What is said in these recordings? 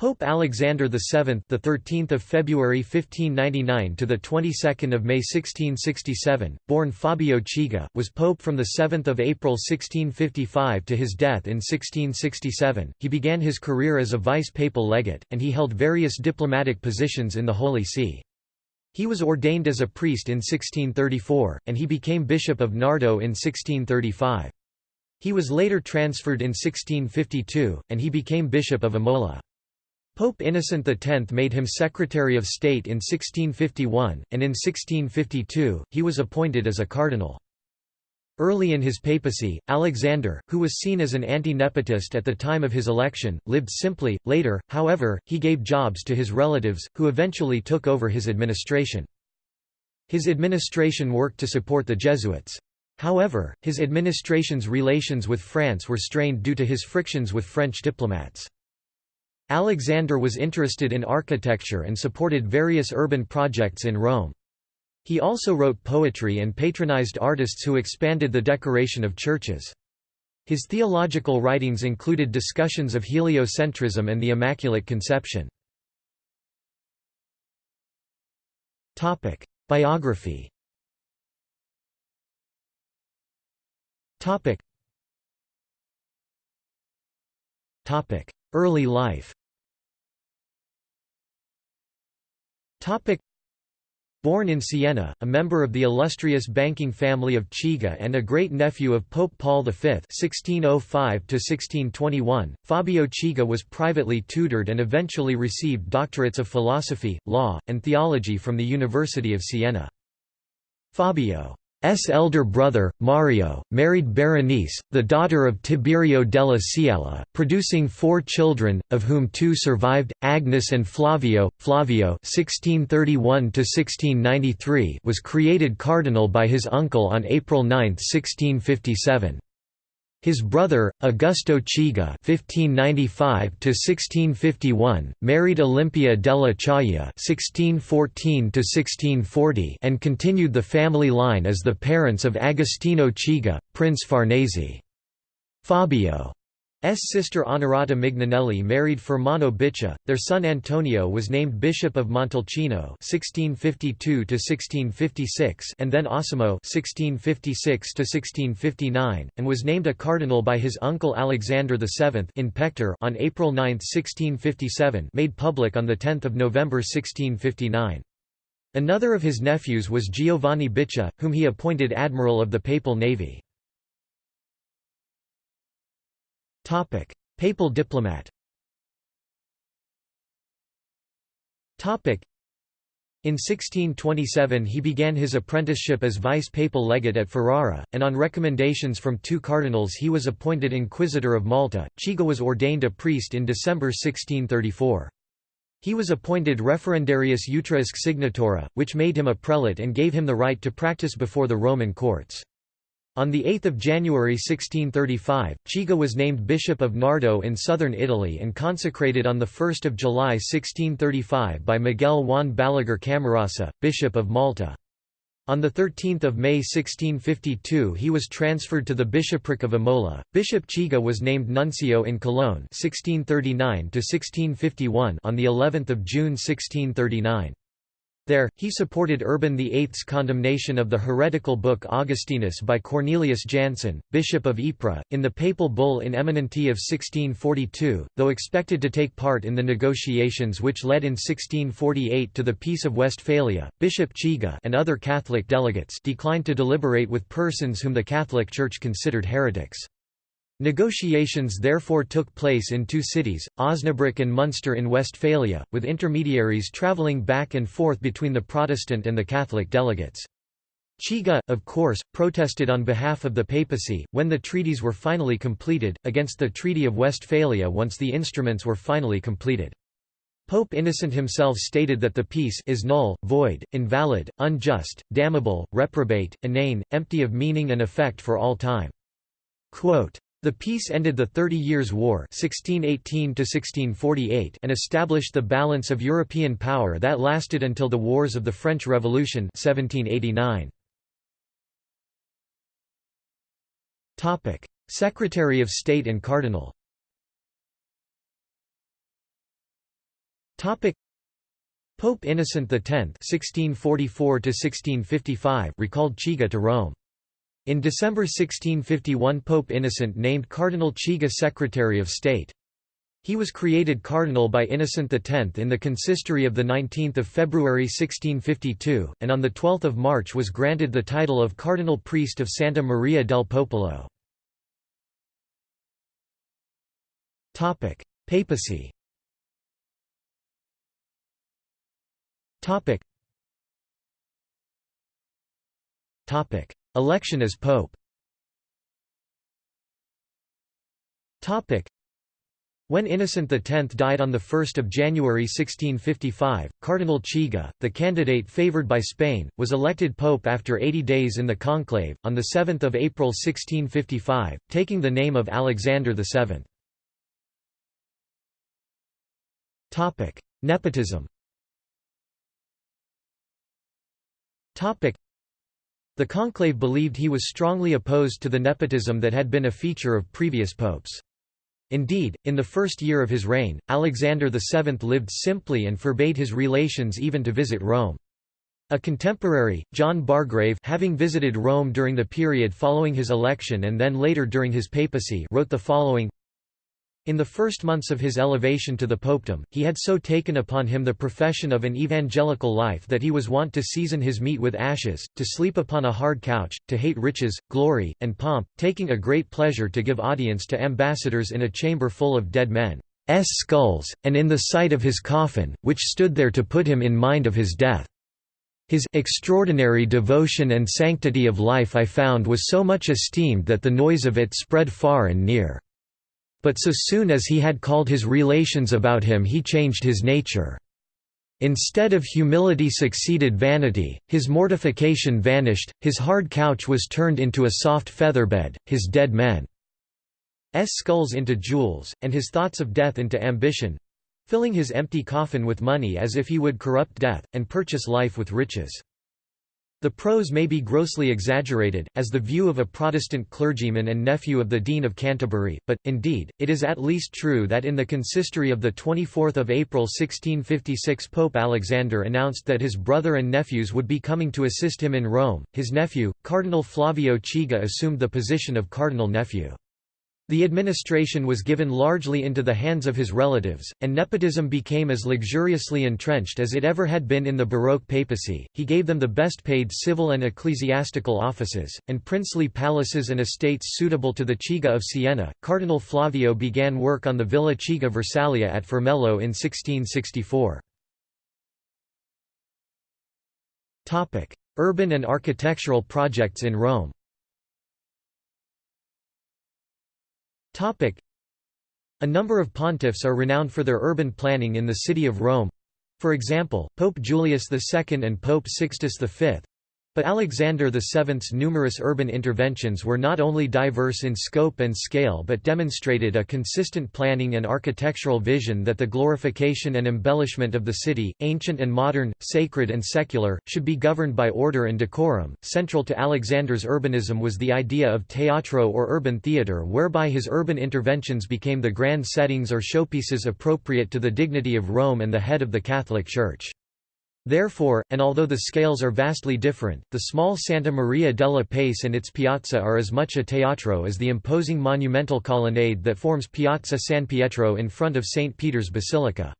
Pope Alexander VII, the 13th of February 1599 to the 22nd of May 1667, born Fabio Chigi, was pope from the 7th of April 1655 to his death in 1667. He began his career as a vice-papal legate, and he held various diplomatic positions in the Holy See. He was ordained as a priest in 1634, and he became bishop of Nardo in 1635. He was later transferred in 1652, and he became bishop of Imola. Pope Innocent X made him Secretary of State in 1651, and in 1652, he was appointed as a cardinal. Early in his papacy, Alexander, who was seen as an anti-nepotist at the time of his election, lived simply. Later, however, he gave jobs to his relatives, who eventually took over his administration. His administration worked to support the Jesuits. However, his administration's relations with France were strained due to his frictions with French diplomats. Alexander was interested in architecture and supported various urban projects in Rome. He also wrote poetry and patronized artists who expanded the decoration of churches. His theological writings included discussions of heliocentrism and the Immaculate Conception. Biography Early life Born in Siena, a member of the illustrious banking family of Chigi and a great-nephew of Pope Paul V (1605–1621), Fabio Chigi was privately tutored and eventually received doctorates of philosophy, law, and theology from the University of Siena. Fabio S. elder brother, Mario, married Berenice, the daughter of Tiberio della Ciella, producing four children, of whom two survived, Agnes and Flavio. Flavio (1631–1693) was created cardinal by his uncle on April 9, 1657. His brother, Augusto Chigi (1595–1651), married Olympia della Chaia (1614–1640) and continued the family line as the parents of Agostino Chigi, Prince Farnese. Fabio. Sister Honorata Mignanelli married Fermano Bichi. Their son Antonio was named Bishop of Montalcino (1652–1656) and then Osimo (1656–1659), and was named a cardinal by his uncle Alexander VII in pectore on April 9, 1657, made public on the 10th of November 1659. Another of his nephews was Giovanni Bichi, whom he appointed admiral of the Papal Navy. Topic: Papal diplomat. Topic: in 1627 he began his apprenticeship as vice-papal legate at Ferrara, and on recommendations from two cardinals he was appointed Inquisitor of Malta. Chigi was ordained a priest in December 1634. He was appointed referendarius utriusque signatura, which made him a prelate and gave him the right to practice before the Roman courts. On 8 January 1635, Chigi was named Bishop of Nardo in southern Italy and consecrated on 1 July 1635 by Miguel Juan Balaguer Camarasa, Bishop of Malta. On 13 May 1652 he was transferred to the bishopric of Imola. Bishop Chigi was named nuncio in Cologne 1639 on the 11th of June 1639. There, he supported Urban VIII's condemnation of the heretical book Augustinus by Cornelius Jansen, Bishop of Ypres, in the papal bull in Eminenti of 1642, though expected to take part in the negotiations which led in 1648 to the Peace of Westphalia. Bishop Chigi and other Catholic delegates declined to deliberate with persons whom the Catholic Church considered heretics. Negotiations therefore took place in two cities, Osnabrück and Munster in Westphalia, with intermediaries travelling back and forth between the Protestant and the Catholic delegates. Chigi, of course, protested on behalf of the papacy, when the treaties were finally completed, against the Treaty of Westphalia once the instruments were finally completed. Pope Innocent himself stated that the peace is null, void, invalid, unjust, damnable, reprobate, inane, empty of meaning and effect for all time. Quote, the peace ended the Thirty Years' War 1618 and established the balance of European power that lasted until the Wars of the French Revolution 1789. Secretary of State and Cardinal Pope Innocent X (1644–1655) recalled Chigi to Rome. In December 1651 Pope Innocent named Cardinal Chigi Secretary of State. He was created cardinal by Innocent X in the consistory of 19 February 1652, and on 12 March was granted the title of Cardinal Priest of Santa Maria del Popolo. Papacy Election as pope. When Innocent X died on 1 January 1655, Cardinal Chigi, the candidate favoured by Spain, was elected pope after 80 days in the conclave, on 7 April 1655, taking the name of Alexander VII. Nepotism The conclave believed he was strongly opposed to the nepotism that had been a feature of previous popes. Indeed, in the first year of his reign, Alexander VII lived simply and forbade his relations even to visit Rome. A contemporary, John Bargrave having visited Rome during the period following his election and then later during his papacy wrote the following in the first months of his elevation to the popedom, he had so taken upon him the profession of an evangelical life that he was wont to season his meat with ashes, to sleep upon a hard couch, to hate riches, glory, and pomp, taking a great pleasure to give audience to ambassadors in a chamber full of dead men's skulls, and in the sight of his coffin, which stood there to put him in mind of his death. His extraordinary devotion and sanctity of life I found was so much esteemed that the noise of it spread far and near. But so soon as he had called his relations about him he changed his nature. Instead of humility succeeded vanity, his mortification vanished, his hard couch was turned into a soft featherbed, his dead men's skulls into jewels, and his thoughts of death into ambition—filling his empty coffin with money as if he would corrupt death, and purchase life with riches. The prose may be grossly exaggerated, as the view of a Protestant clergyman and nephew of the Dean of Canterbury, but, indeed, it is at least true that in the consistory of 24 April 1656 Pope Alexander announced that his brother and nephews would be coming to assist him in Rome. His nephew, Cardinal Flavio Chigi assumed the position of cardinal nephew. The administration was given largely into the hands of his relatives, and nepotism became as luxuriously entrenched as it ever had been in the Baroque papacy. He gave them the best paid civil and ecclesiastical offices, and princely palaces and estates suitable to the Chigi of Siena. Cardinal Flavio began work on the Villa Chigi Versaglia at Formello in 1664. Urban and architectural projects in Rome A number of pontiffs are renowned for their urban planning in the city of Rome. For example, Pope Julius II and Pope Sixtus V, but Alexander VII's numerous urban interventions were not only diverse in scope and scale but demonstrated a consistent planning and architectural vision that the glorification and embellishment of the city, ancient and modern, sacred and secular, should be governed by order and decorum. Central to Alexander's urbanism was the idea of teatro or urban theatre whereby his urban interventions became the grand settings or showpieces appropriate to the dignity of Rome and the head of the Catholic Church. Therefore, and although the scales are vastly different, the small Santa Maria della Pace and its piazza are as much a teatro as the imposing monumental colonnade that forms Piazza San Pietro in front of St. Peter's Basilica.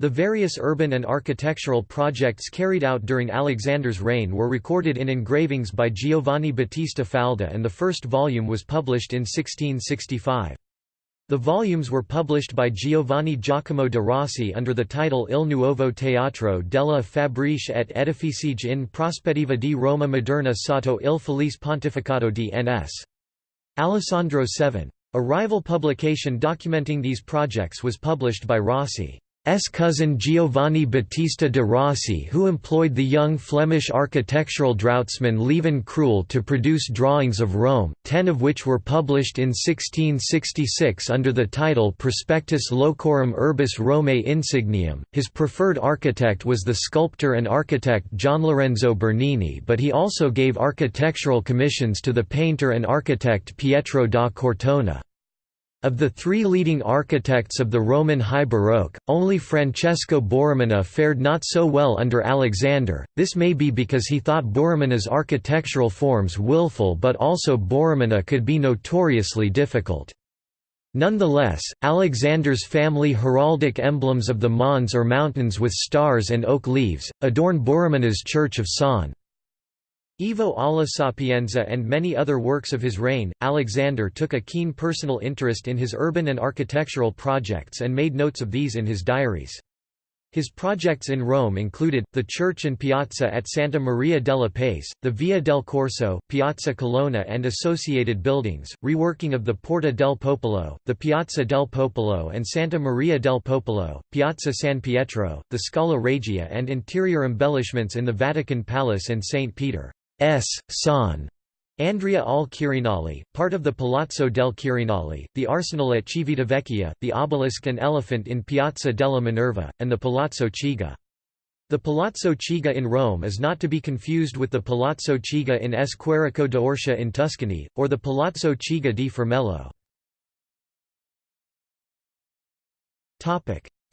The various urban and architectural projects carried out during Alexander's reign were recorded in engravings by Giovanni Battista Falda and the first volume was published in 1665. The volumes were published by Giovanni Giacomo de Rossi under the title Il Nuovo Teatro della Fabbriche et Edificige in prospettiva di Roma moderna sotto il felice pontificato di N.S. Alessandro VII. A rival publication documenting these projects was published by Rossi. S cousin Giovanni Battista de Rossi who employed the young Flemish architectural draughtsman Lieven Cruyl to produce drawings of Rome, ten of which were published in 1666 under the title Prospectus Locorum Urbis Romae Insignium. His preferred architect was the sculptor and architect Gian Lorenzo Bernini but he also gave architectural commissions to the painter and architect Pietro da Cortona. Of the three leading architects of the Roman High Baroque, only Francesco Borromini fared not so well under Alexander, this may be because he thought Borromini's architectural forms willful but also Borromini could be notoriously difficult. Nonetheless, Alexander's family heraldic emblems of the Mons or mountains with stars and oak leaves, adorn Borromini's Church of San. Ivo alla Sapienza and many other works of his reign, Alexander took a keen personal interest in his urban and architectural projects and made notes of these in his diaries. His projects in Rome included, the church and piazza at Santa Maria della Pace, the Via del Corso, Piazza Colonna and associated buildings, reworking of the Porta del Popolo, the Piazza del Popolo and Santa Maria del Popolo, Piazza San Pietro, the Scala Regia and interior embellishments in the Vatican Palace and St. Peter. S. San. Andrea al Quirinale, part of the Palazzo del Quirinale, the arsenal at Civitavecchia, the obelisk and elephant in Piazza della Minerva, and the Palazzo Chigi. The Palazzo Chigi in Rome is not to be confused with the Palazzo Chigi in S. Quirico d'Orcia in Tuscany, or the Palazzo Chigi di Formello.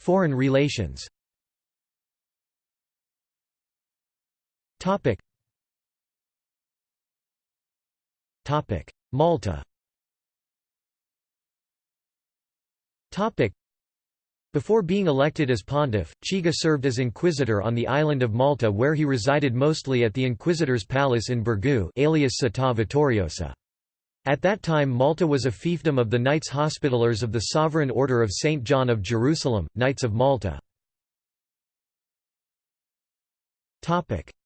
Foreign relations Malta before being elected as pontiff, Chigi served as inquisitor on the island of Malta where he resided mostly at the inquisitor's palace in Birgu alias Città Vittoriosa. At that time Malta was a fiefdom of the Knights Hospitallers of the Sovereign Order of St. John of Jerusalem, Knights of Malta.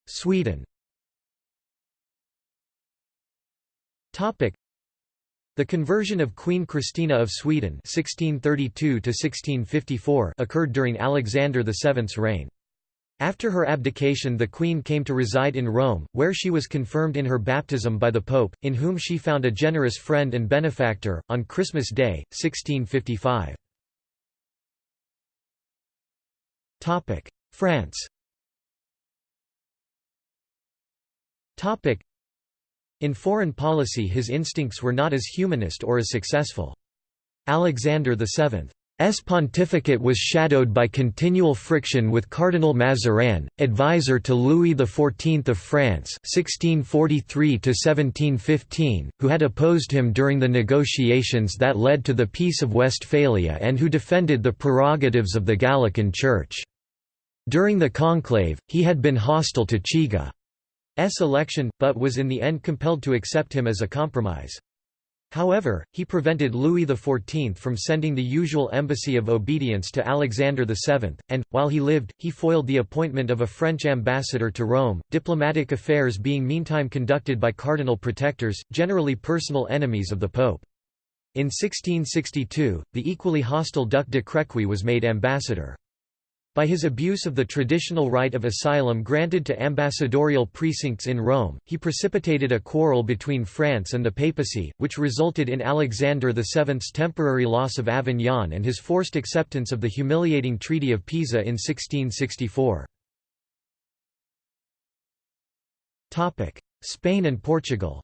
Sweden Topic. The conversion of Queen Christina of Sweden 1632 occurred during Alexander VII's reign. After her abdication the queen came to reside in Rome, where she was confirmed in her baptism by the pope, in whom she found a generous friend and benefactor, on Christmas Day, 1655. France in foreign policy his instincts were not as humanist or as successful. Alexander VII's pontificate was shadowed by continual friction with Cardinal Mazarin, advisor to Louis XIV of France (1643–1715), who had opposed him during the negotiations that led to the Peace of Westphalia and who defended the prerogatives of the Gallican Church. During the conclave, he had been hostile to Chigi. S election, but was in the end compelled to accept him as a compromise. However, he prevented Louis XIV from sending the usual embassy of obedience to Alexander VII, and, while he lived, he foiled the appointment of a French ambassador to Rome, diplomatic affairs being meantime conducted by cardinal protectors, generally personal enemies of the Pope. In 1662, the equally hostile Duc de Crequy was made ambassador. By his abuse of the traditional right of asylum granted to ambassadorial precincts in Rome, he precipitated a quarrel between France and the papacy, which resulted in Alexander VII's temporary loss of Avignon and his forced acceptance of the humiliating Treaty of Pisa in 1664. Spain and Portugal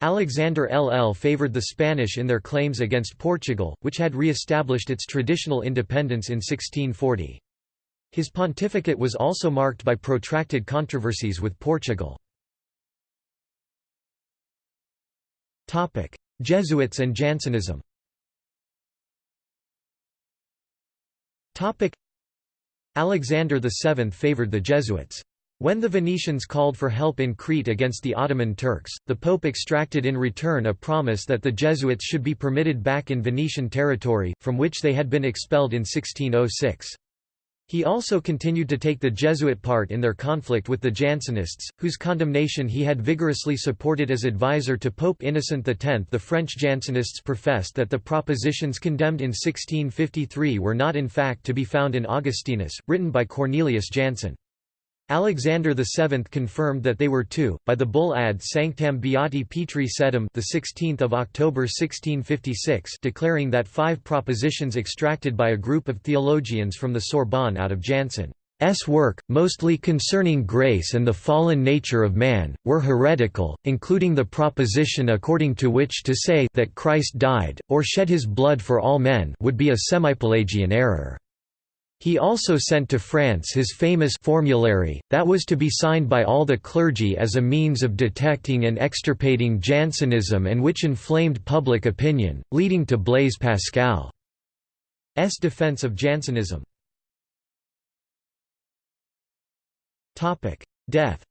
Alexander LL favored the Spanish in their claims against Portugal, which had re-established its traditional independence in 1640. His pontificate was also marked by protracted controversies with Portugal. Jesuits and Jansenism Alexander VII favored the Jesuits. When the Venetians called for help in Crete against the Ottoman Turks, the Pope extracted in return a promise that the Jesuits should be permitted back in Venetian territory, from which they had been expelled in 1606. He also continued to take the Jesuit part in their conflict with the Jansenists, whose condemnation he had vigorously supported as advisor to Pope Innocent X. The French Jansenists professed that the propositions condemned in 1653 were not in fact to be found in Augustinus, written by Cornelius Jansen. Alexander VII confirmed that they were two, by the bull ad sanctam beati Petri sedem the 16th of October 1656, declaring that five propositions extracted by a group of theologians from the Sorbonne out of Jansen's work, mostly concerning grace and the fallen nature of man, were heretical, including the proposition according to which to say that Christ died, or shed his blood for all men would be a semipelagian error. He also sent to France his famous formulary, that was to be signed by all the clergy as a means of detecting and extirpating Jansenism and which inflamed public opinion, leading to Blaise Pascal's defense of Jansenism. Death.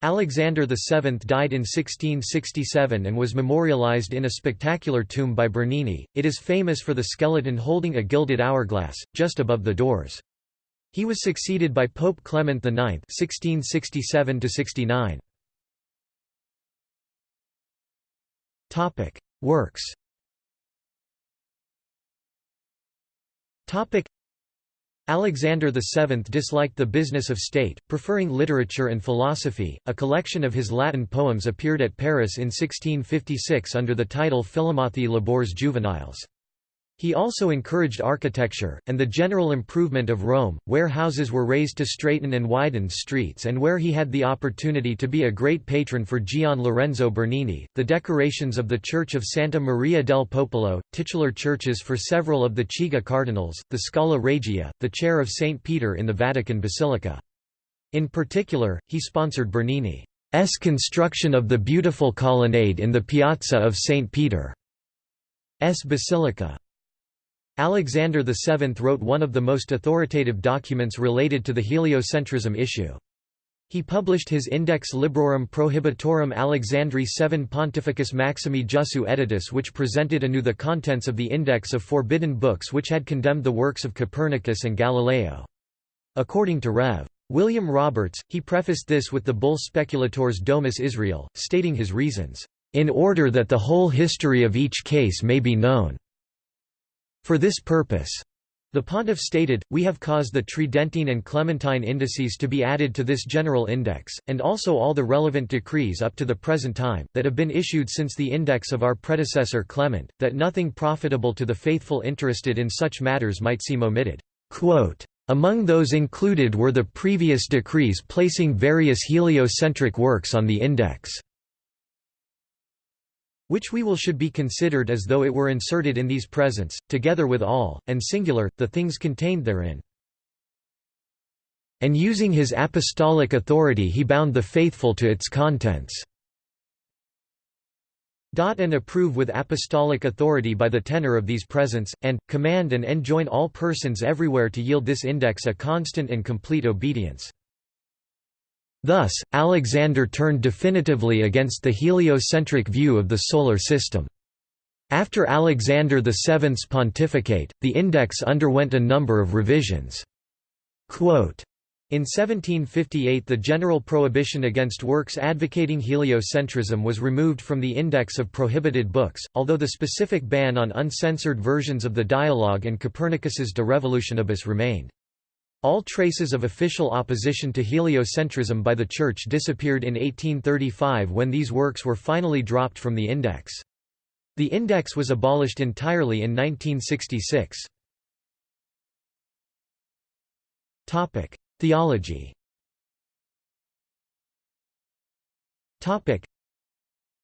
Topic: Alexander VII died in 1667 and was memorialized in a spectacular tomb by Bernini. It is famous for the skeleton holding a gilded hourglass just above the doors. He was succeeded by Pope Clement IX (1667–69). Topic: Works. Alexander VII disliked the business of state, preferring literature and philosophy. A collection of his Latin poems appeared at Paris in 1656 under the title Philomathie Labors Juveniles. He also encouraged architecture, and the general improvement of Rome, where houses were raised to straighten and widen streets and where he had the opportunity to be a great patron for Gian Lorenzo Bernini. The decorations of the Church of Santa Maria del Popolo, titular churches for several of the Chigi cardinals, the Scala Regia, the chair of St. Peter in the Vatican Basilica. In particular, he sponsored Bernini's construction of the beautiful colonnade in the Piazza of St. Peter's Basilica. Alexander VII wrote one of the most authoritative documents related to the heliocentrism issue. He published his Index Librorum Prohibitorum Alexandri VII Pontificis Maximi Jussu Editus which presented anew the contents of the index of forbidden books which had condemned the works of Copernicus and Galileo. According to Rev. William Roberts, he prefaced this with the bull Speculatores Domus Israel, stating his reasons, "...in order that the whole history of each case may be known." For this purpose, the pontiff stated, we have caused the Tridentine and Clementine indices to be added to this general index, and also all the relevant decrees up to the present time, that have been issued since the index of our predecessor Clement, that nothing profitable to the faithful interested in such matters might seem omitted. Quote, Among those included were the previous decrees placing various heliocentric works on the index which we will should be considered as though it were inserted in these presents, together with all, and singular, the things contained therein. And using his apostolic authority he bound the faithful to its contents. And approve with apostolic authority by the tenor of these presents, and, command and enjoin all persons everywhere to yield this index a constant and complete obedience. Thus, Alexander turned definitively against the heliocentric view of the Solar System. After Alexander VII's pontificate, the index underwent a number of revisions. Quote, in 1758 the general prohibition against works advocating heliocentrism was removed from the index of prohibited books, although the specific ban on uncensored versions of the Dialogue and Copernicus's De Revolutionibus remained. All traces of official opposition to heliocentrism by the Church disappeared in 1835 when these works were finally dropped from the index. The index was abolished entirely in 1966. Theology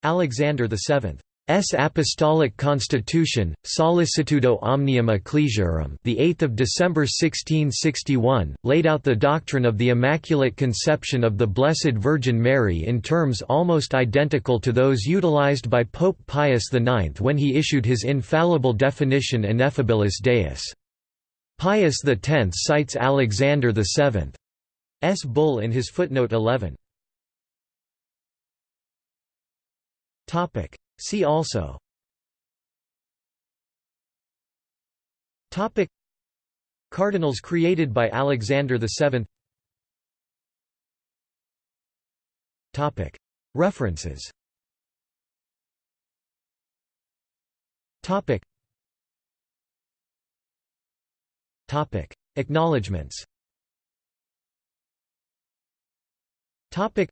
Alexander VII S. Apostolic Constitution, Sollicitudo Omnium Ecclesiarum, the 8th of December 1661, laid out the doctrine of the Immaculate Conception of the Blessed Virgin Mary in terms almost identical to those utilized by Pope Pius IX when he issued his infallible definition Ineffabilis Deus. Pius X cites Alexander VII's bull in his footnote 11. Topic See also. Topic. Cardinals created by Alexander VII Topic. References. Topic. Topic. Acknowledgements. Topic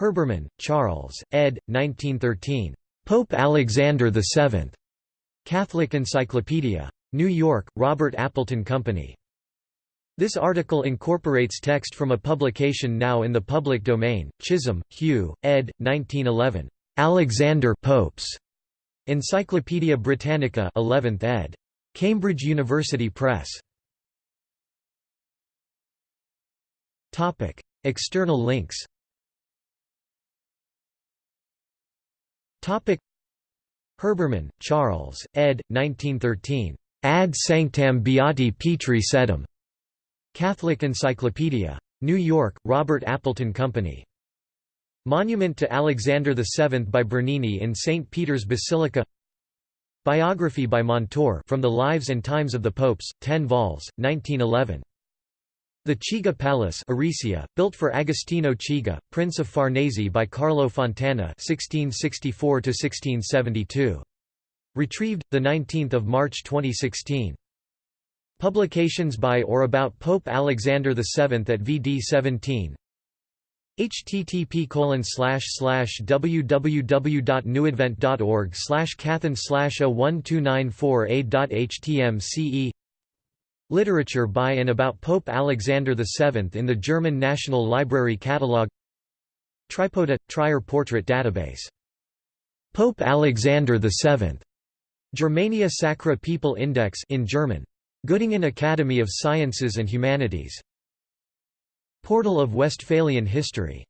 Herbermann, Charles, ed. 1913. Pope Alexander VII. Catholic Encyclopedia. New York, Robert Appleton Company. This article incorporates text from a publication now in the public domain, Chisholm, Hugh, ed. 1911. Alexander Popes. Encyclopædia Britannica 11th ed. Cambridge University Press. Topic: External links. Herbermann, Charles, ed. 1913. Ad sanctam beati Petri sedem. Catholic Encyclopedia. New York, Robert Appleton Company. Monument to Alexander VII by Bernini in St. Peter's Basilica Biography by Montor from the Lives and Times of the Popes, 10 vols, 1911. The Chigi Palace Ariccia, built for Agostino Chigi, Prince of Farnese by Carlo Fontana 1664 Retrieved, 19 March 2016. Publications by or about Pope Alexander VII at VD 17 http www.newadvent.org slash cathen slash 01294a.htm Literature by and about Pope Alexander VII in the German National Library Catalogue Tripota – Trier Portrait Database. Pope Alexander VII. Germania Sacra People Index in German. Göttingen Academy of Sciences and Humanities. Portal of Westphalian History